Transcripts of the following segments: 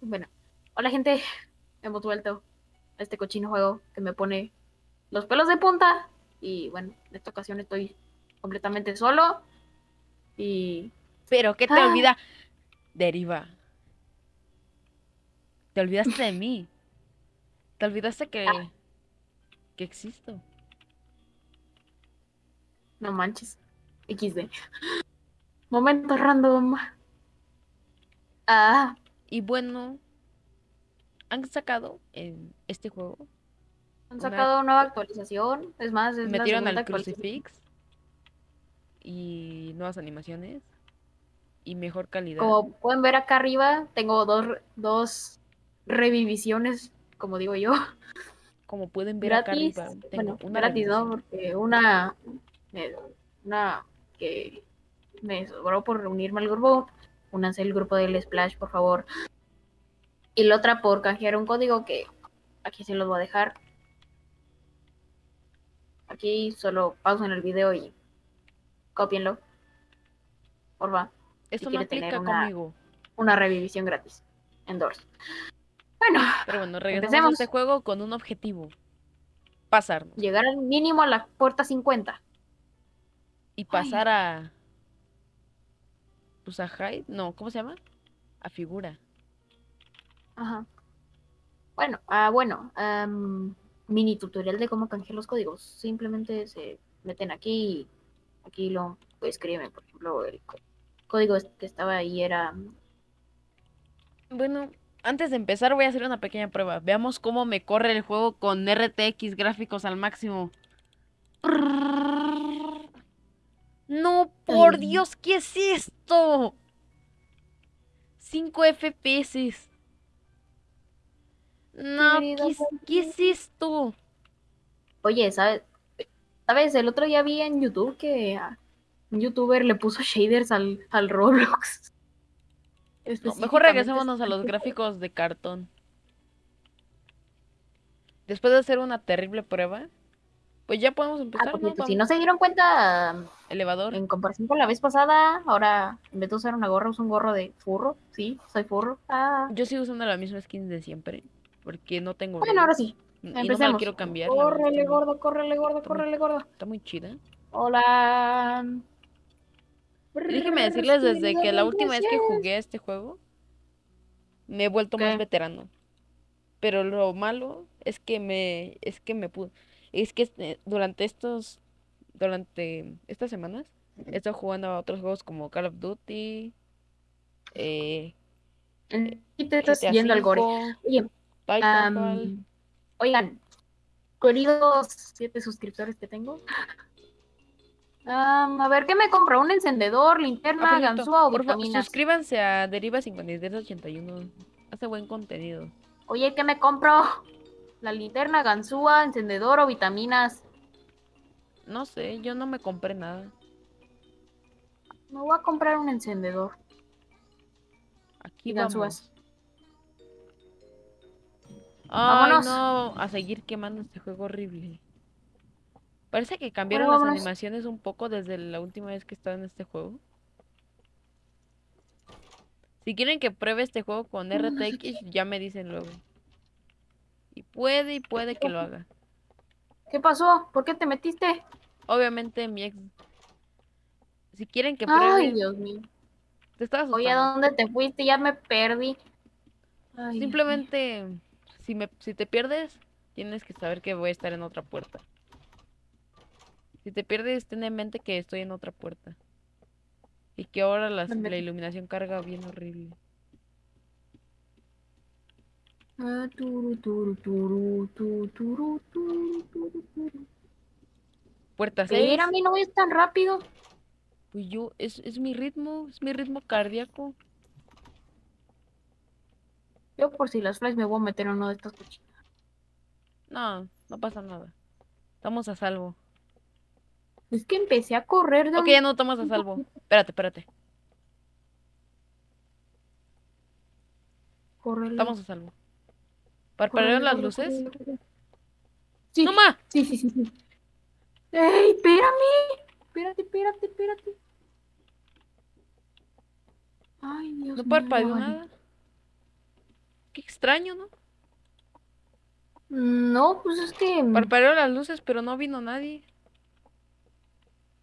Bueno, hola gente, hemos vuelto a este cochino juego que me pone los pelos de punta. Y bueno, en esta ocasión estoy completamente solo. Y. Pero, ¿qué te Ah. olvida? Deriva. Te olvidaste de mí. Te olvidaste que. Ah. que existo. No manches. XD. Momento random. Ah, Y bueno. Han sacado en este juego. han Una- sacado nueva actualización. Es más, es Metieron al. Crucifix. Y nuevas animaciones. Y mejor calidad. Como pueden ver acá arriba, tengo dos, dos reviviciones, como digo yo. Como pueden ver gratis. acá arriba. Tengo bueno, una gratis, ¿no? Porque una, una que me sobró por reunirme al grupo. Únanse el grupo del Splash, por favor. Y la otra por canjear un código que aquí se los voy a dejar. Aquí solo pausen el video y copienlo. Porfa. Esto no quiere tener aplica una- conmigo. Una revivisión gratis. Endorse. Bueno, Pero bueno, regresamos Empecemos. a este juego con un objetivo. Pasarnos. llegar al mínimo a la puerta 50. Y pasar a. Pues a Hyde. No, ¿cómo se llama? A figura. Ajá. Bueno, ah, bueno, mini tutorial de cómo canjear los códigos. Simplemente se meten aquí y aquí lo escriben. Por ejemplo, el código que estaba ahí era. Bueno, antes de empezar voy a hacer una pequeña prueba. Veamos cómo me corre el juego con RTX gráficos al máximo. No, por Ay. Dios, ¿qué es esto? 5 FPS. No, ¿qué es, qué es esto? Oye, ¿sabes? ¿Sabes? El otro día vi en YouTube que un youtuber le puso shaders al, al Roblox. No, mejor regresémonos a los gráficos de cartón. Después de hacer una terrible prueba, pues ya podemos Ah, empezar, ¿no? cierto, si no se dieron cuenta, Elevador. en comparación con la vez pasada, ahora en vez de usar una gorra, uso un gorro de furro. Sí, soy furro. Ah. Yo sigo usando la misma skin de siempre, porque no tengo Bueno, ahora sí. y no me la quiero cambiar. Córrele, muy- gordo, córrele, gordo, está muy- córrele, gordo. Está muy chida. Hola. Déjenme decirles desde que la última vez que jugué a este juego, me he vuelto más veterano. Pero lo malo es que me, es que me pude, es que este- durante estos, durante estas semanas, he estado jugando a otros juegos como Call of Duty, eh, Y te estás yendo al gore. Oye, oigan, queridos siete suscriptores que tengo. a ver, ¿qué me compro? ¿Un encendedor, linterna, ganzúa o por vitaminas? suscríbanse a Deriva 5381. Hace buen contenido. Oye, ¿qué me compro? La linterna, ganzúa, encendedor o vitaminas. No sé, yo no me compré nada. Me voy a comprar un encendedor Aquí y vamos. ganzúas. Ay, Vámonos. no, a seguir quemando este juego horrible. Parece que cambiaron Bueno, las animaciones un poco desde la última vez que estaba en este juego. Si quieren que pruebe este juego con RTX, ya me dicen luego. Y puede y puede que lo haga. ¿Qué pasó? ¿Por qué te metiste? Obviamente mi ex... Si quieren que Ay, pruebe... Dios mío. Te estás Oye, ¿a dónde te fuiste? Ya me perdí. Ay, Simplemente, si, me, si te pierdes, tienes que saber que voy a estar en otra puerta. Si te pierdes, ten en mente que estoy en otra puerta. Y que ahora la iluminación carga bien horrible. Ah, turu, turu, turu, tu, turu, turu, turu, turu. Puerta 6. Espérame, no es tan rápido. Pues yo, es, es mi ritmo, es mi ritmo cardíaco. Yo por si las flies me voy a meter en uno de estos cochinos. No, no pasa nada. Estamos a salvo. Es que empecé a correr de Ok, un- ya no estamos a salvo. Espérate, espérate. Córrele, Estamos a salvo. ¿Parpadearon las luces? Sí, ¡No sí, sí, sí, sí. ¡Ey, espérame! Espérate, espérate, espérate. Ay, Dios No mío, parpadeó ya vale. nada. Qué extraño, ¿no? No, pues es que. Parpadearon las luces, pero no vino nadie.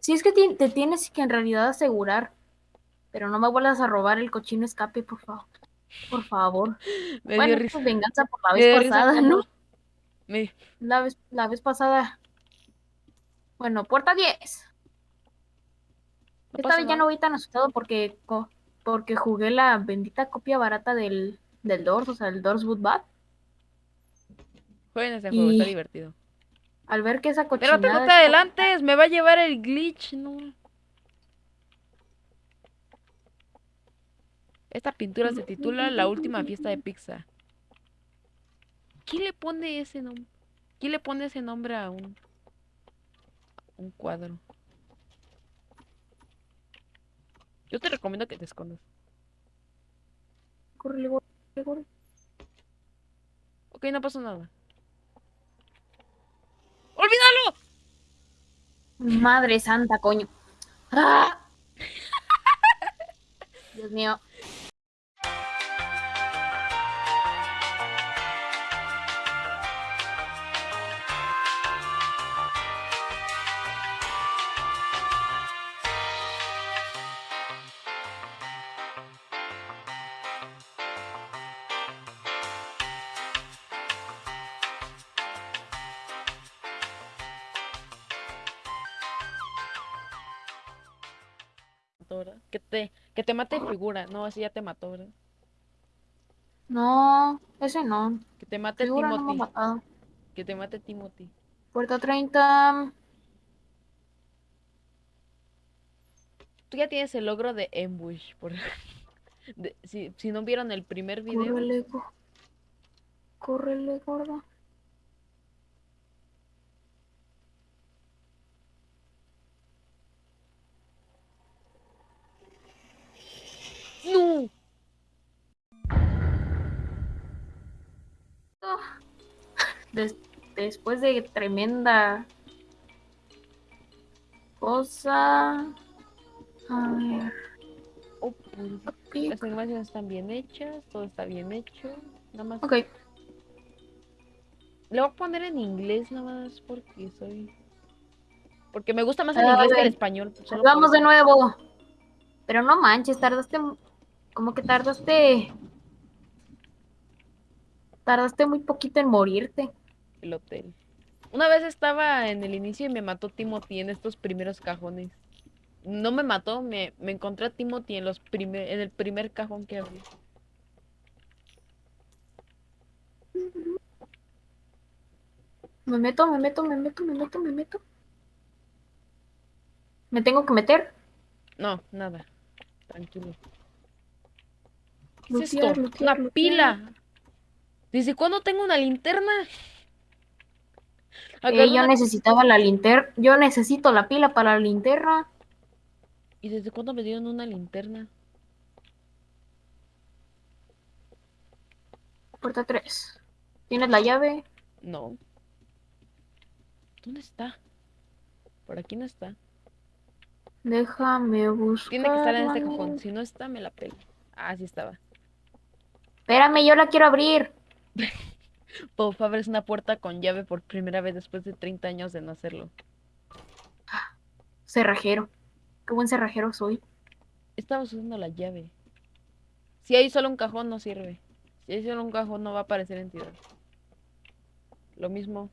Sí, es que te tienes que en realidad asegurar. Pero no me vuelvas a robar el cochino escape, por favor. Por favor. Me bueno, dio risa. es venganza por la vez pasada, ¿no? Me... La vez, la vez pasada. Bueno, puerta 10. No Esta vez ya no voy tan asustado porque, porque jugué la bendita copia barata del, del Doors, o sea, el Doors Boot Bat. Jueguen ese juego, está divertido. Al ver que esa cochinada... Espérate, no te adelantes, me va a llevar el glitch, no. Esta pintura se titula La última fiesta de Pixar. ¿Quién le pone ese nombre? ¿Quién le pone ese nombre a un un cuadro? Yo te recomiendo que te escondas. Córrele, córrele, córrele. Ok, no pasó nada. ¡Olvídalo! Madre santa, coño. ¡Ah! Dios mío. Que te mate figura. No, así ya te mató, ¿verdad? No, ese no. Que te mate Figura Timothy. Que te mate Timothy. Puerta 30. Tú ya tienes el logro de Ambush. Por... de- si, si no vieron el primer video, Córrele, go- córrele, gorda. ¡No! Des- después de tremenda cosa. A ver. Oh. Las animaciones están bien hechas, todo está bien hecho. Nada más. Ok, Le voy a poner en inglés nada más porque soy. Porque me gusta más el A inglés que el español. por vamos de nuevo. Pero no manches, tardaste. Como que tardaste. Tardaste muy poquito en morirte. El hotel. Una vez estaba en el inicio y me mató Timothy en estos primeros cajones. No me mató, me, me encontré a Timothy en los primer, en el primer cajón que abrí. Me meto, me meto, me meto, me meto, me meto. Me tengo que meter. No, nada. Tranquilo. ¿Qué es esto? Una pila. ¿Desde cuándo tengo una linterna? Eh, yo una- necesitaba la linterna. Yo necesito la pila para la linterna. ¿Y desde cuándo me dieron una linterna? Puerta 3. ¿Tienes la llave? No. ¿Dónde está? Por aquí no está. Déjame buscar. Tiene que estar en este cajón. Si no está, me la pelo. Ah, sí estaba. Espérame, yo la quiero abrir. Bob abres una puerta con llave por primera vez después de 30 años de no hacerlo. Cerrajero. Qué buen cerrajero soy. Estamos usando la llave. Si hay solo un cajón, no sirve. Si hay solo un cajón, no va a aparecer entidad. Lo mismo.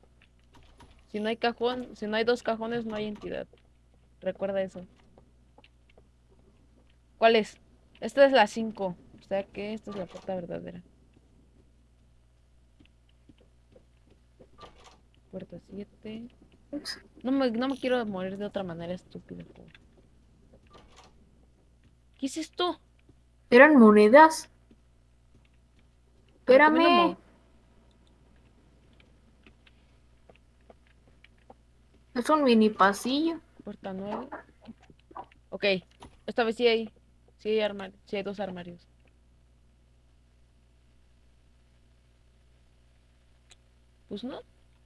Si no hay cajón, si no hay dos cajones, no hay entidad. Recuerda eso. ¿Cuál es? Esta es la 5. O sea que esta es la puerta verdadera. Puerta 7. No me, no me quiero morir de otra manera estúpida. juego. ¿Qué es esto? Eran monedas. Espérame. Es un mini pasillo. Puerta 9. Ok. Esta vez sí hay. Sí hay armarios. Sí hay dos armarios. Pues no.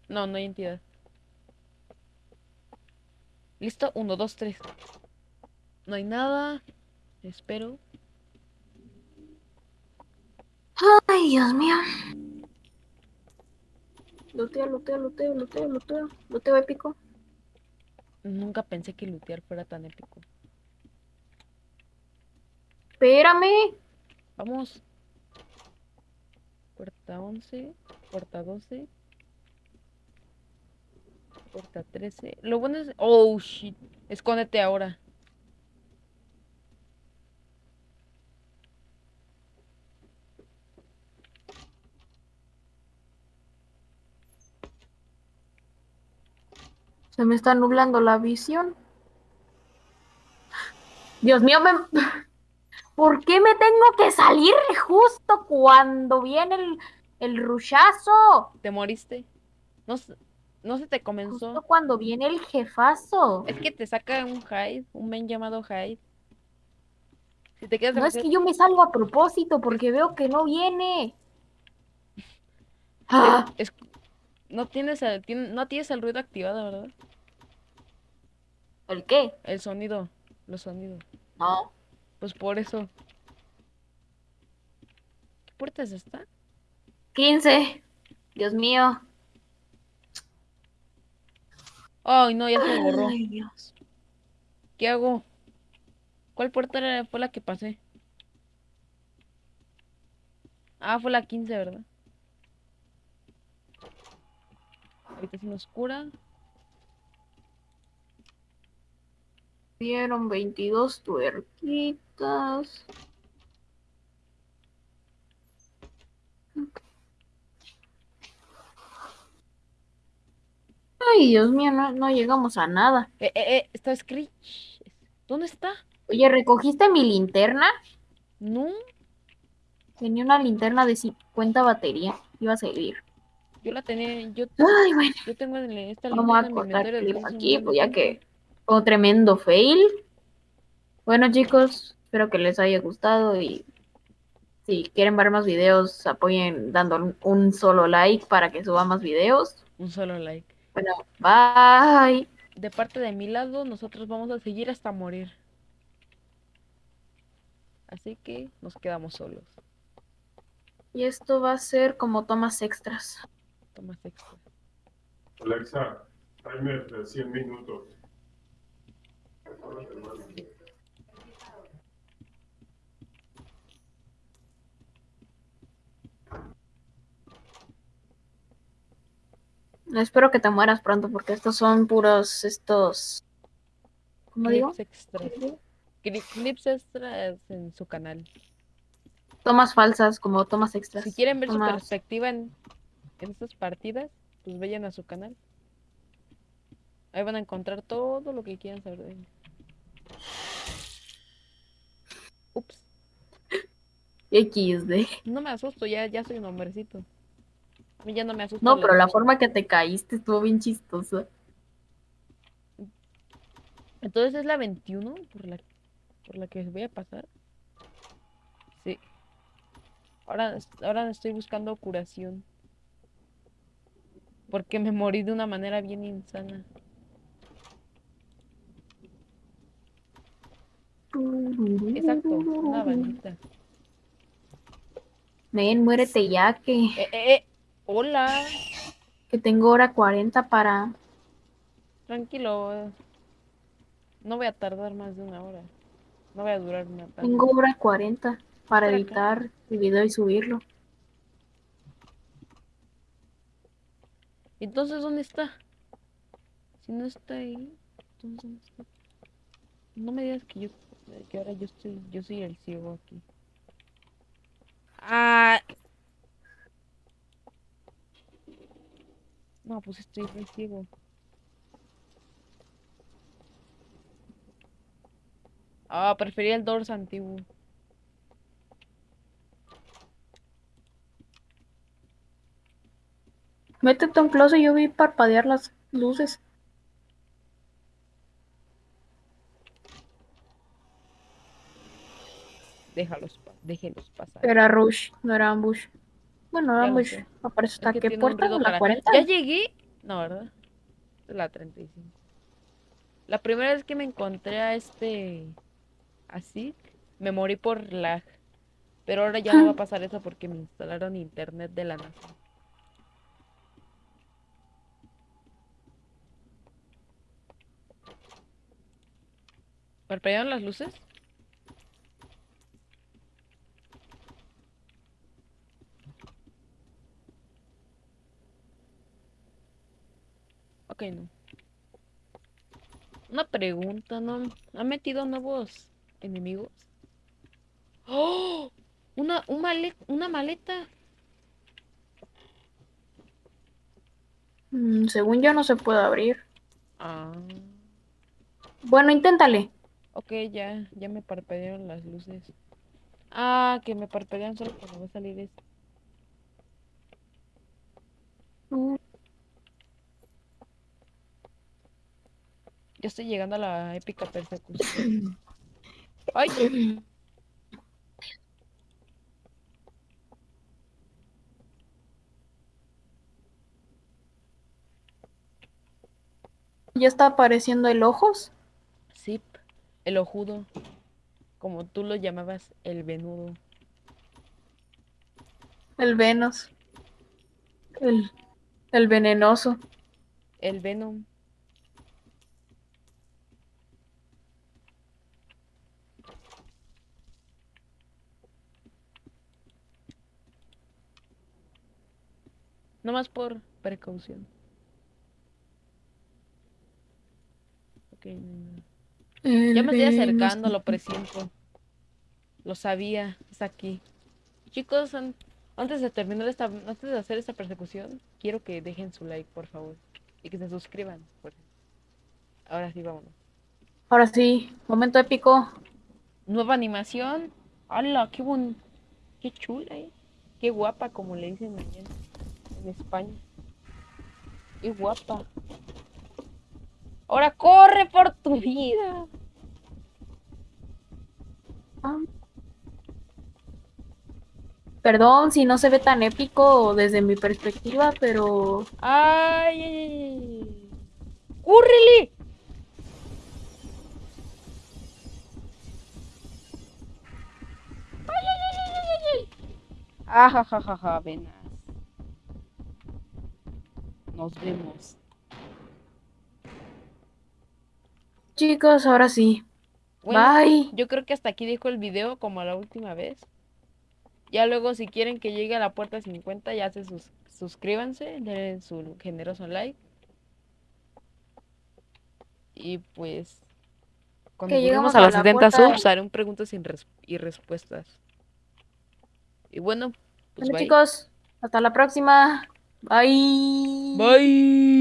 No, no hay entidad. Listo. Uno, dos, tres. No hay nada. Espero. Ay, Dios mío. Luteo, luteo, luteo, luteo, luteo. Luteo épico. Nunca pensé que lootear fuera tan épico. Espérame. Vamos. Puerta 11, puerta 12, puerta 13. Lo bueno es... Oh, shit. Escóndete ahora. Se me está nublando la visión. Dios mío, me... ¿por qué me tengo que salir justo cuando viene el, el rushazo? ¿Te moriste? No, no se te comenzó. Justo cuando viene el jefazo. Es que te saca un Hyde, un men llamado Hyde. Si te quedas No es que yo me salgo a propósito porque veo que no viene. es- Ah, es- no tienes el, no tienes el ruido activado, ¿verdad? ¿El qué? El sonido, los sonidos. No. Pues por eso. ¿Qué puerta es esta? 15. Dios mío. Ay, no, ya se borró. Ay, Dios. ¿Qué hago? ¿Cuál puerta era- fue la que pasé? Ah, fue la 15, ¿verdad? Habitación oscura. Dieron 22 tuerquitas. Ay, Dios mío, no, no llegamos a nada. Eh, eh, eh, está Screech. ¿Dónde está? Oye, ¿recogiste mi linterna? No, Tenía una linterna de 50 batería. Iba a servir. yo la tenía. Yo, Ay, bueno, yo tengo en esta vamos a linterna en mi cortar inventario clip aquí, pues ya que fue un tremendo fail. Bueno, chicos, espero que les haya gustado y si quieren ver más videos, apoyen dando un solo like para que suba más videos. Un solo like. Bueno, bye. De parte de mi lado, nosotros vamos a seguir hasta morir. Así que nos quedamos solos. Y esto va a ser como tomas extras. Toma extra. Alexa, timer de 100 minutos. Espero que te mueras pronto porque estos son puros estos. ¿Cómo digo? Clips extras. Cli- Clips extras en su canal. Tomas falsas, como tomas extras. Si quieren ver su perspectiva en, en estas partidas, pues vayan a su canal. Ahí van a encontrar todo lo que quieran saber de él. Ups, XD. no me asusto, ya, ya soy un hombrecito. Ya no me asusta. No, pero la forma que te caíste estuvo bien chistosa. Entonces es la 21 por la, por la que voy a pasar. Sí. Ahora, ahora estoy buscando curación. Porque me morí de una manera bien insana. Exacto, una balita. Men, muérete ya que, Eh, eh, eh, Hola. que tengo hora 40 para. Tranquilo. No voy a tardar más de una hora. No voy a durar una tarde. Tengo hora 40 para Por acá. editar el video y subirlo. Entonces, ¿dónde está? Si no está ahí, entonces ¿dónde está? No me digas que yo que ahora yo estoy yo soy el ciego aquí. Ah. No, pues estoy re ciego. Ah, prefería el Doors antiguo. Métete a un closet, yo vi parpadear las luces. Déjalos, déjenlos pasar. Era Rush, no era Ambush. Bueno, Ambush. sé. Aparece Es hasta que qué puerta, la para- 40. ¿Ya llegué? No, ¿verdad? La 35. La primera vez que me encontré a este así, me morí por lag. Pero ahora ya no va a pasar eso porque me instalaron internet de la NASA. ¿Parpadearon las luces? Ok, no. Una pregunta, ¿no? ¿Ha metido nuevos enemigos? ¡Oh! Una, un male- una maleta. Mm, según yo no se puede abrir. Ah. Bueno, inténtale. Ok, ya, ya me parpadearon las luces. Ah, que me parpadean solo cuando va a salir esto. Mm, Ya estoy llegando a la épica persecución. ¡Ay! Ya está apareciendo el ojos. Zip, el ojudo. Como tú lo llamabas, el venudo. El Venus. El, el venenoso. El Venom. No más por precaución. Ok, no hay nada. Ya me estoy El acercando, lo presiento. Lo sabía, es aquí. Chicos, an- antes de terminar esta, antes de hacer esta persecución, quiero que dejen su like, por favor. Y que se suscriban. por- Ahora sí, vámonos. Ahora sí, momento épico. Nueva animación. ¡Hala! ¡Qué buen... ¡Qué chula, eh! ¡Qué guapa, como le dicen allá en España! ¡Qué guapa! ¡Ahora corre por tu vida! Ah. Perdón si no se ve tan épico desde mi perspectiva, pero ¡Ay! ay, ay, ay! ¡Córrele! ¡Ay, ay, ay, ay, ay, ay! ¡Ajajajaja! Venas. Nos vemos. chicos, ahora sí. Bueno, Bye. yo creo que hasta aquí dejo el video como la última vez. Ya luego si quieren que llegue a la puerta 50 ya se sus- suscríbanse, denle su generoso like. Y pues cuando Que lleguemos a a las la 70 puerta- subs haré un preguntas sin res- y respuestas. Y bueno, pues Bueno, bye. chicos, hasta la próxima. Bye. Bye.